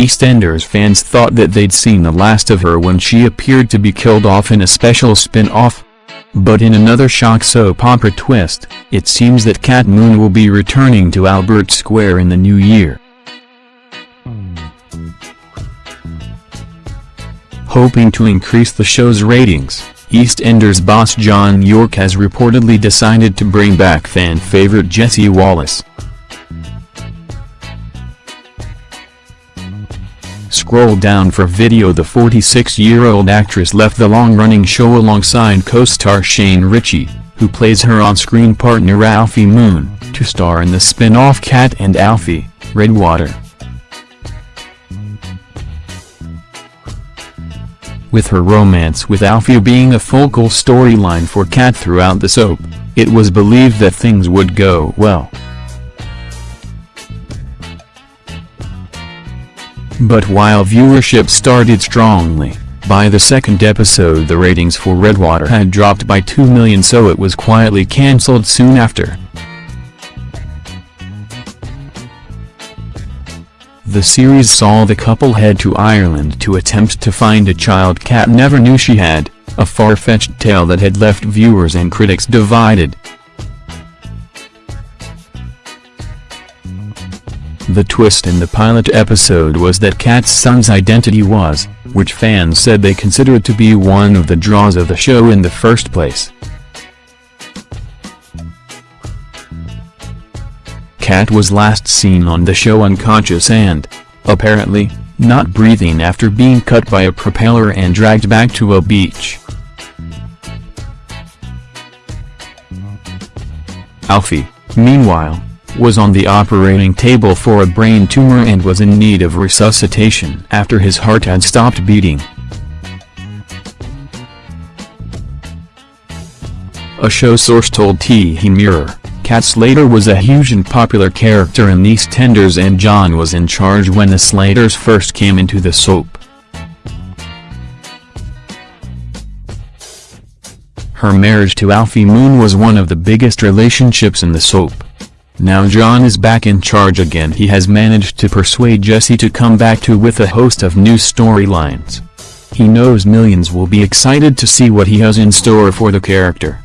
EastEnders fans thought that they'd seen the last of her when she appeared to be killed off in a special spin-off. But in another shock soap opera twist, it seems that Kat Moon will be returning to Albert Square in the new year. Hoping to increase the show's ratings, EastEnders boss John Yorke has reportedly decided to bring back fan favorite Jessie Wallace. Scroll down for video The 46-year-old actress left the long-running show alongside co-star Shane Richie, who plays her on-screen partner Alfie Moon, to star in the spin-off Kat and Alfie, Redwater. With her romance with Alfie being a focal storyline for Kat throughout the soap, it was believed that things would go well. But while viewership started strongly, by the second episode the ratings for Redwater had dropped by 2 million so it was quietly cancelled soon after. The series saw the couple head to Ireland to attempt to find a child Kat never knew she had, a far-fetched tale that had left viewers and critics divided. The twist in the pilot episode was that Kat's son's identity was, which fans said they considered to be one of the draws of the show in the first place. Kat was last seen on the show unconscious and, apparently, not breathing after being cut by a propeller and dragged back to a beach. Alfie, meanwhile, was on the operating table for a brain tumor and was in need of resuscitation after his heart had stopped beating. A show source told TV Mirror, Kat Slater was a huge and popular character in EastEnders and John was in charge when the Slaters first came into the soap. Her marriage to Alfie Moon was one of the biggest relationships in the soap. Now John is back in charge again he has managed to persuade Jessie to come back to with a host of new storylines. He knows millions will be excited to see what he has in store for the character.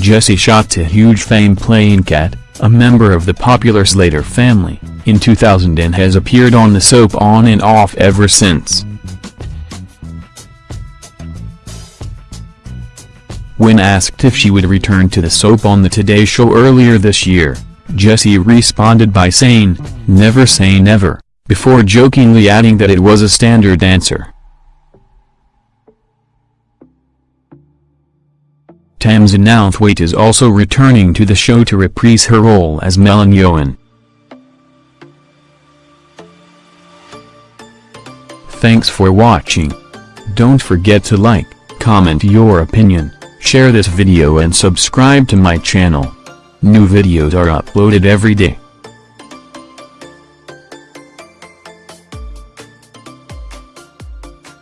Jessie shot to huge fame playing Kat, a member of the popular Slater family, in 2000 and has appeared on the soap on and off ever since. When asked if she would return to the soap on the Today Show earlier this year, Jessie responded by saying, never say never, before jokingly adding that it was a standard answer. Tamzin Outhwaite is also returning to the show to reprise her role as Melanie Owen. Thanks for watching. Don't forget to like, comment your opinion. Share this video and subscribe to my channel. New videos are uploaded every day.